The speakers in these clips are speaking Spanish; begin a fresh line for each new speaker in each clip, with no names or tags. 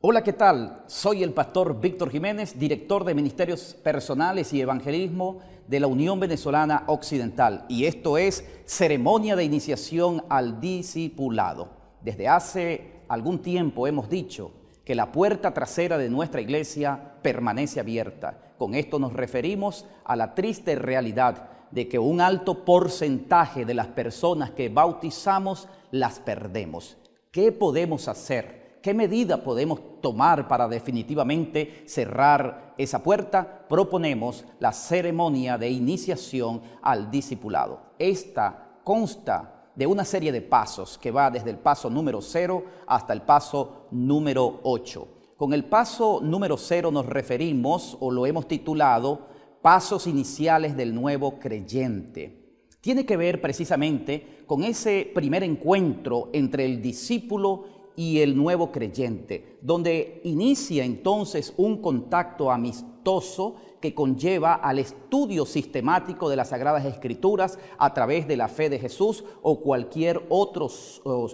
Hola, ¿qué tal? Soy el pastor Víctor Jiménez, director de Ministerios Personales y Evangelismo de la Unión Venezolana Occidental. Y esto es Ceremonia de Iniciación al Discipulado. Desde hace algún tiempo hemos dicho que la puerta trasera de nuestra iglesia permanece abierta. Con esto nos referimos a la triste realidad de que un alto porcentaje de las personas que bautizamos las perdemos. ¿Qué podemos hacer? ¿Qué medida podemos tomar para definitivamente cerrar esa puerta? Proponemos la ceremonia de iniciación al discipulado. Esta consta de una serie de pasos que va desde el paso número 0 hasta el paso número 8. Con el paso número 0 nos referimos o lo hemos titulado Pasos iniciales del nuevo creyente. Tiene que ver precisamente con ese primer encuentro entre el discípulo y el nuevo creyente, donde inicia entonces un contacto amistoso que conlleva al estudio sistemático de las Sagradas Escrituras a través de la fe de Jesús o cualquier otro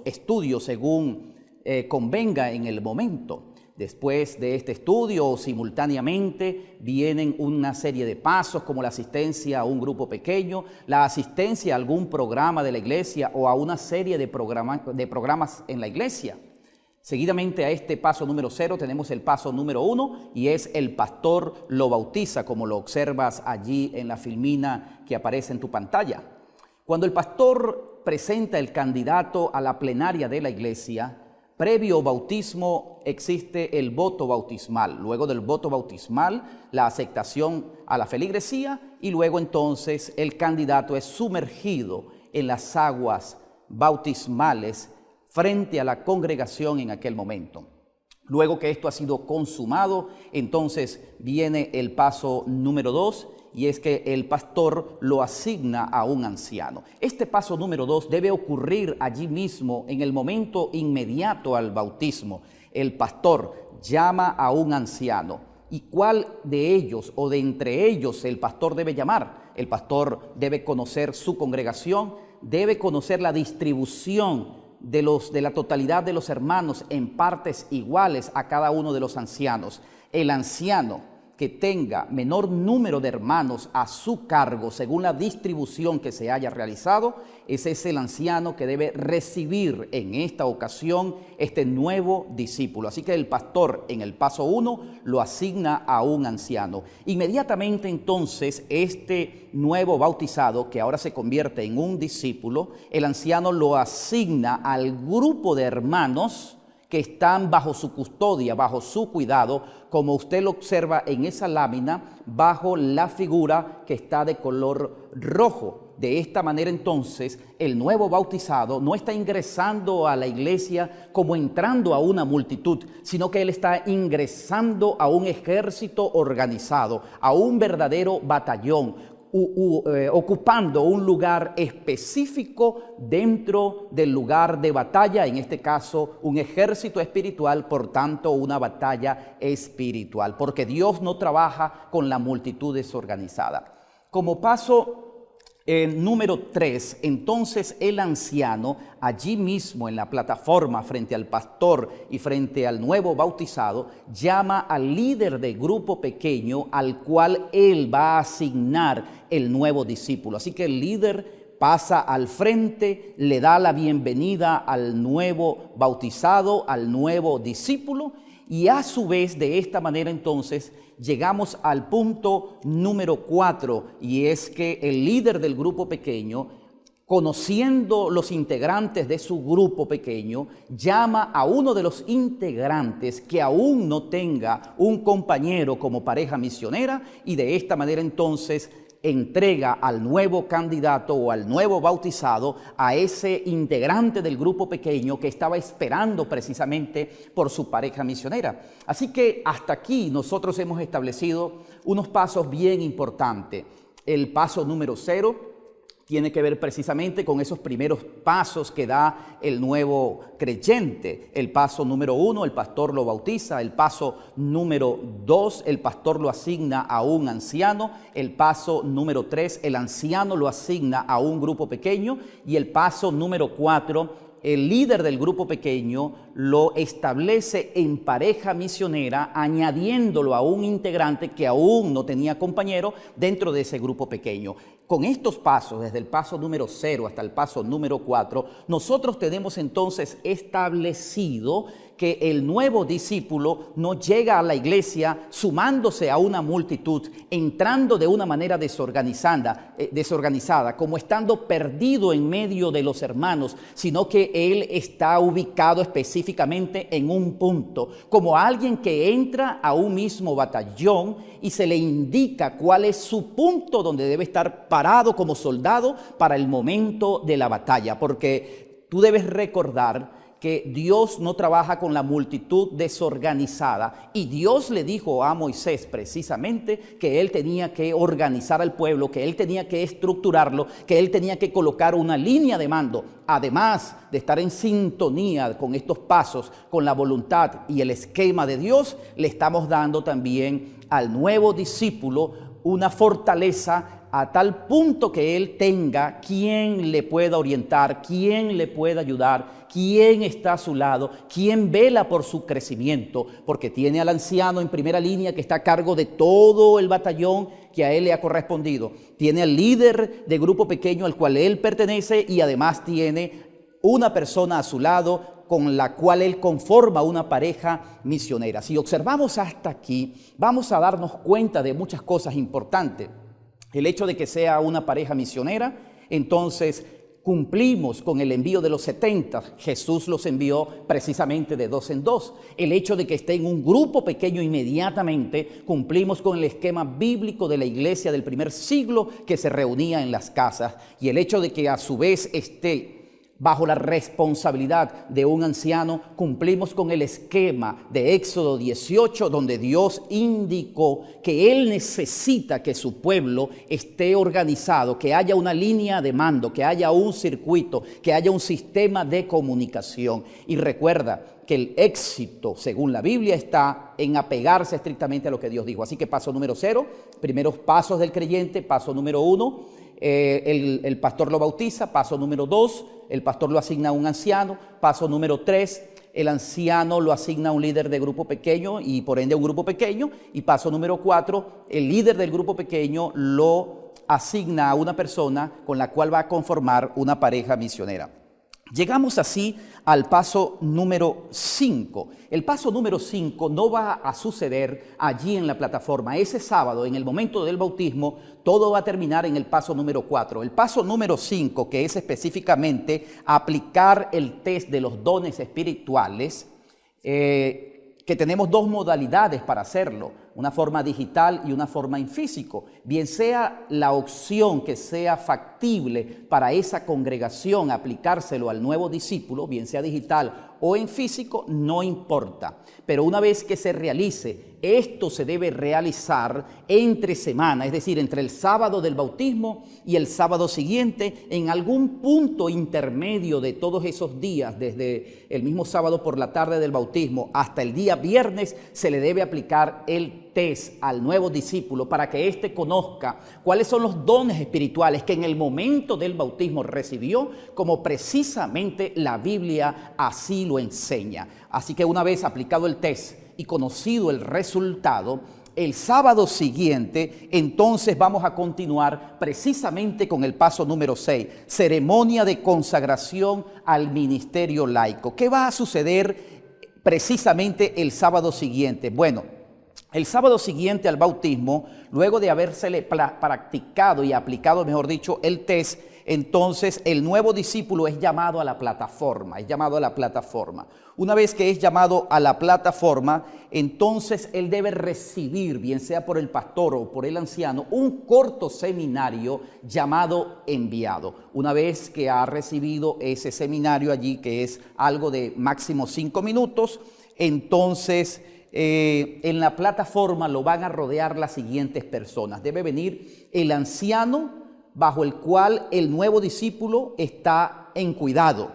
estudio según eh, convenga en el momento. Después de este estudio, simultáneamente, vienen una serie de pasos como la asistencia a un grupo pequeño, la asistencia a algún programa de la iglesia o a una serie de, de programas en la iglesia. Seguidamente a este paso número cero tenemos el paso número uno y es el pastor lo bautiza, como lo observas allí en la filmina que aparece en tu pantalla. Cuando el pastor presenta el candidato a la plenaria de la iglesia, previo bautismo existe el voto bautismal. Luego del voto bautismal, la aceptación a la feligresía y luego entonces el candidato es sumergido en las aguas bautismales frente a la congregación en aquel momento. Luego que esto ha sido consumado, entonces viene el paso número dos y es que el pastor lo asigna a un anciano. Este paso número dos debe ocurrir allí mismo en el momento inmediato al bautismo. El pastor llama a un anciano. ¿Y cuál de ellos o de entre ellos el pastor debe llamar? El pastor debe conocer su congregación, debe conocer la distribución de, los, de la totalidad de los hermanos en partes iguales a cada uno de los ancianos. El anciano que tenga menor número de hermanos a su cargo según la distribución que se haya realizado, ese es el anciano que debe recibir en esta ocasión este nuevo discípulo. Así que el pastor en el paso 1 lo asigna a un anciano. Inmediatamente entonces este nuevo bautizado, que ahora se convierte en un discípulo, el anciano lo asigna al grupo de hermanos que están bajo su custodia, bajo su cuidado, como usted lo observa en esa lámina, bajo la figura que está de color rojo. De esta manera entonces el nuevo bautizado no está ingresando a la iglesia como entrando a una multitud, sino que él está ingresando a un ejército organizado, a un verdadero batallón, eh, ocupando un lugar específico dentro del lugar de batalla, en este caso un ejército espiritual, por tanto una batalla espiritual, porque Dios no trabaja con la multitud desorganizada. Como paso en número 3, entonces el anciano, allí mismo en la plataforma frente al pastor y frente al nuevo bautizado, llama al líder de grupo pequeño al cual él va a asignar el nuevo discípulo. Así que el líder pasa al frente, le da la bienvenida al nuevo bautizado, al nuevo discípulo, y a su vez de esta manera entonces llegamos al punto número cuatro y es que el líder del grupo pequeño, conociendo los integrantes de su grupo pequeño, llama a uno de los integrantes que aún no tenga un compañero como pareja misionera y de esta manera entonces entrega al nuevo candidato o al nuevo bautizado a ese integrante del grupo pequeño que estaba esperando precisamente por su pareja misionera. Así que hasta aquí nosotros hemos establecido unos pasos bien importantes. El paso número cero, tiene que ver precisamente con esos primeros pasos que da el nuevo creyente. El paso número uno, el pastor lo bautiza. El paso número dos, el pastor lo asigna a un anciano. El paso número tres, el anciano lo asigna a un grupo pequeño. Y el paso número cuatro, el líder del grupo pequeño lo establece en pareja misionera, añadiéndolo a un integrante que aún no tenía compañero dentro de ese grupo pequeño. Con estos pasos, desde el paso número 0 hasta el paso número 4, nosotros tenemos entonces establecido que el nuevo discípulo no llega a la iglesia sumándose a una multitud, entrando de una manera desorganizada, eh, desorganizada, como estando perdido en medio de los hermanos, sino que él está ubicado específicamente en un punto, como alguien que entra a un mismo batallón y se le indica cuál es su punto donde debe estar parado como soldado para el momento de la batalla, porque tú debes recordar que Dios no trabaja con la multitud desorganizada. Y Dios le dijo a Moisés precisamente que él tenía que organizar al pueblo, que él tenía que estructurarlo, que él tenía que colocar una línea de mando. Además de estar en sintonía con estos pasos, con la voluntad y el esquema de Dios, le estamos dando también al nuevo discípulo una fortaleza a tal punto que él tenga quien le pueda orientar, quien le pueda ayudar, quien está a su lado, quien vela por su crecimiento, porque tiene al anciano en primera línea que está a cargo de todo el batallón que a él le ha correspondido. Tiene al líder de grupo pequeño al cual él pertenece y además tiene una persona a su lado con la cual él conforma una pareja misionera. Si observamos hasta aquí, vamos a darnos cuenta de muchas cosas importantes. El hecho de que sea una pareja misionera, entonces cumplimos con el envío de los 70. Jesús los envió precisamente de dos en dos. El hecho de que esté en un grupo pequeño inmediatamente, cumplimos con el esquema bíblico de la iglesia del primer siglo que se reunía en las casas. Y el hecho de que a su vez esté bajo la responsabilidad de un anciano, cumplimos con el esquema de Éxodo 18, donde Dios indicó que Él necesita que su pueblo esté organizado, que haya una línea de mando, que haya un circuito, que haya un sistema de comunicación. Y recuerda que el éxito, según la Biblia, está en apegarse estrictamente a lo que Dios dijo. Así que paso número cero, primeros pasos del creyente, paso número uno, eh, el, el, pastor lo bautiza, paso número dos, el pastor lo asigna a un anciano, paso número tres, el anciano lo asigna a un líder de grupo pequeño y por ende a un grupo pequeño, y paso número cuatro, el líder del grupo pequeño lo asigna a una persona con la cual va a conformar una pareja misionera. Llegamos así al paso número 5. El paso número 5 no va a suceder allí en la plataforma. Ese sábado, en el momento del bautismo, todo va a terminar en el paso número 4. El paso número 5, que es específicamente aplicar el test de los dones espirituales, eh, que tenemos dos modalidades para hacerlo una forma digital y una forma en físico. Bien sea la opción que sea factible para esa congregación aplicárselo al nuevo discípulo, bien sea digital o en físico, no importa. Pero una vez que se realice, esto se debe realizar entre semana, es decir, entre el sábado del bautismo y el sábado siguiente, en algún punto intermedio de todos esos días, desde el mismo sábado por la tarde del bautismo hasta el día viernes, se le debe aplicar el test al nuevo discípulo para que éste conozca cuáles son los dones espirituales que en el momento del bautismo recibió, como precisamente la Biblia así lo enseña. Así que una vez aplicado el test y conocido el resultado, el sábado siguiente, entonces vamos a continuar precisamente con el paso número 6, ceremonia de consagración al ministerio laico. ¿Qué va a suceder precisamente el sábado siguiente? Bueno, el sábado siguiente al bautismo, luego de habérsele practicado y aplicado, mejor dicho, el test, entonces el nuevo discípulo es llamado a la plataforma, es llamado a la plataforma. Una vez que es llamado a la plataforma, entonces él debe recibir, bien sea por el pastor o por el anciano, un corto seminario llamado enviado. Una vez que ha recibido ese seminario allí, que es algo de máximo cinco minutos, entonces eh, en la plataforma lo van a rodear las siguientes personas. Debe venir el anciano bajo el cual el nuevo discípulo está en cuidado.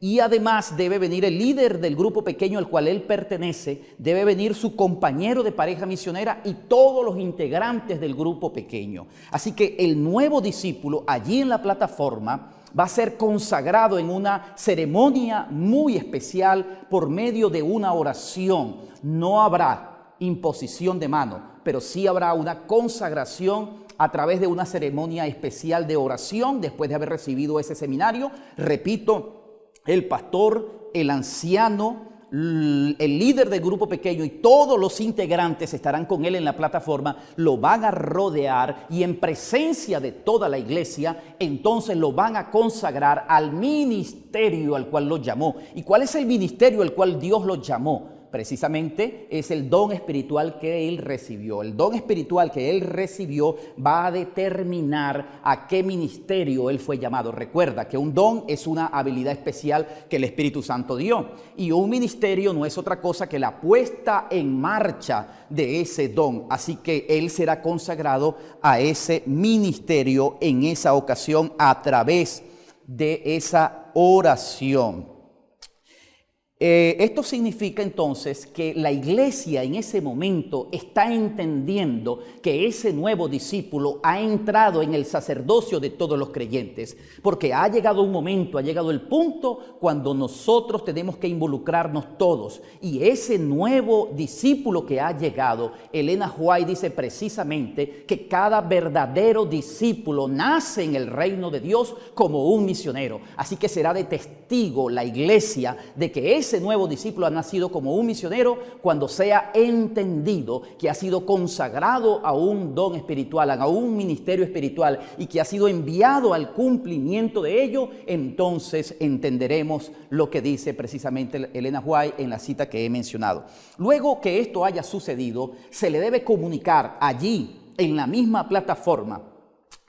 Y además debe venir el líder del grupo pequeño al cual él pertenece, debe venir su compañero de pareja misionera y todos los integrantes del grupo pequeño. Así que el nuevo discípulo allí en la plataforma va a ser consagrado en una ceremonia muy especial por medio de una oración. No habrá imposición de mano, pero sí habrá una consagración a través de una ceremonia especial de oración después de haber recibido ese seminario. Repito, el pastor, el anciano, el líder del grupo pequeño y todos los integrantes estarán con él en la plataforma, lo van a rodear y en presencia de toda la iglesia, entonces lo van a consagrar al ministerio al cual lo llamó. ¿Y cuál es el ministerio al cual Dios lo llamó? Precisamente es el don espiritual que él recibió. El don espiritual que él recibió va a determinar a qué ministerio él fue llamado. Recuerda que un don es una habilidad especial que el Espíritu Santo dio. Y un ministerio no es otra cosa que la puesta en marcha de ese don. Así que él será consagrado a ese ministerio en esa ocasión a través de esa oración. Eh, esto significa entonces que la iglesia en ese momento está entendiendo que ese nuevo discípulo ha entrado en el sacerdocio de todos los creyentes, porque ha llegado un momento, ha llegado el punto cuando nosotros tenemos que involucrarnos todos. Y ese nuevo discípulo que ha llegado, Elena White dice precisamente que cada verdadero discípulo nace en el reino de Dios como un misionero. Así que será de testigo la iglesia de que es ese nuevo discípulo ha nacido como un misionero cuando sea entendido que ha sido consagrado a un don espiritual, a un ministerio espiritual y que ha sido enviado al cumplimiento de ello, entonces entenderemos lo que dice precisamente Elena White en la cita que he mencionado. Luego que esto haya sucedido, se le debe comunicar allí, en la misma plataforma,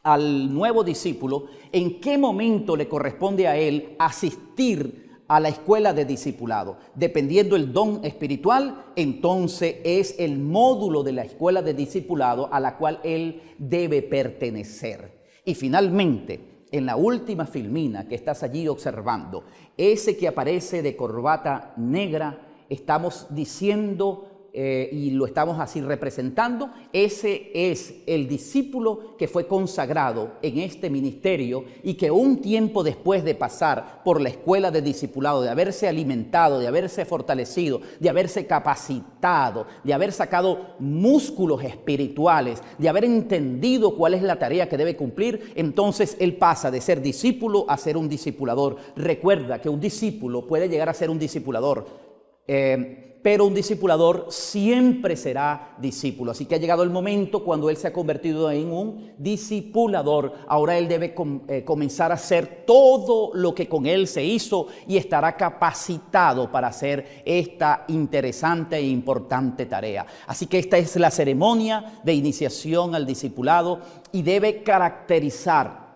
al nuevo discípulo en qué momento le corresponde a él asistir a la escuela de discipulado. Dependiendo el don espiritual, entonces es el módulo de la escuela de discipulado a la cual él debe pertenecer. Y finalmente, en la última filmina que estás allí observando, ese que aparece de corbata negra, estamos diciendo eh, y lo estamos así representando, ese es el discípulo que fue consagrado en este ministerio y que un tiempo después de pasar por la escuela de discipulado, de haberse alimentado, de haberse fortalecido, de haberse capacitado, de haber sacado músculos espirituales, de haber entendido cuál es la tarea que debe cumplir, entonces él pasa de ser discípulo a ser un discipulador. Recuerda que un discípulo puede llegar a ser un discipulador. Eh, pero un discipulador siempre será discípulo. Así que ha llegado el momento cuando él se ha convertido en un discipulador. Ahora él debe eh, comenzar a hacer todo lo que con él se hizo y estará capacitado para hacer esta interesante e importante tarea. Así que esta es la ceremonia de iniciación al discipulado y debe caracterizar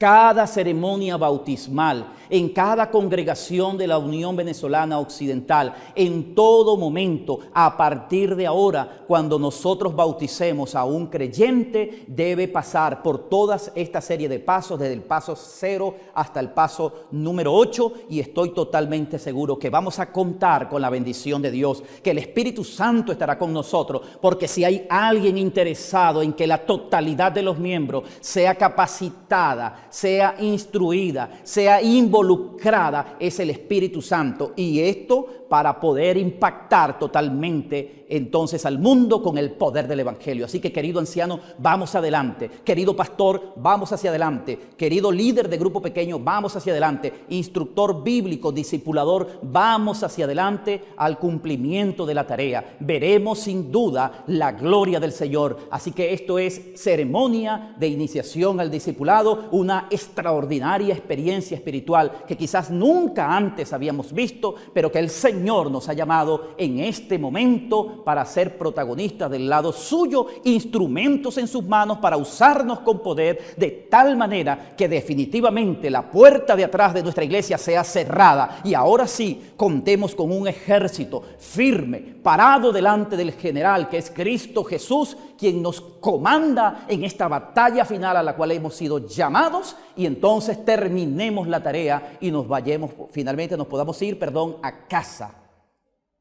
cada ceremonia bautismal, en cada congregación de la Unión Venezolana Occidental, en todo momento, a partir de ahora, cuando nosotros bauticemos a un creyente, debe pasar por toda esta serie de pasos, desde el paso cero hasta el paso número 8, y estoy totalmente seguro que vamos a contar con la bendición de Dios, que el Espíritu Santo estará con nosotros, porque si hay alguien interesado en que la totalidad de los miembros sea capacitada, sea instruida, sea involucrada, es el Espíritu Santo. Y esto para poder impactar totalmente entonces al mundo con el poder del Evangelio. Así que querido anciano, vamos adelante. Querido pastor, vamos hacia adelante. Querido líder de grupo pequeño, vamos hacia adelante. Instructor bíblico, discipulador, vamos hacia adelante al cumplimiento de la tarea. Veremos sin duda la gloria del Señor. Así que esto es ceremonia de iniciación al discipulado, una extraordinaria experiencia espiritual que quizás nunca antes habíamos visto, pero que el Señor Señor nos ha llamado en este momento para ser protagonistas del lado suyo, instrumentos en sus manos para usarnos con poder de tal manera que definitivamente la puerta de atrás de nuestra iglesia sea cerrada. Y ahora sí contemos con un ejército firme, parado delante del general que es Cristo Jesús, quien nos comanda en esta batalla final a la cual hemos sido llamados y entonces terminemos la tarea y nos vayamos, finalmente nos podamos ir, perdón, a casa.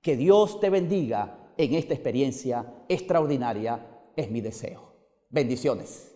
Que Dios te bendiga en esta experiencia extraordinaria, es mi deseo. Bendiciones.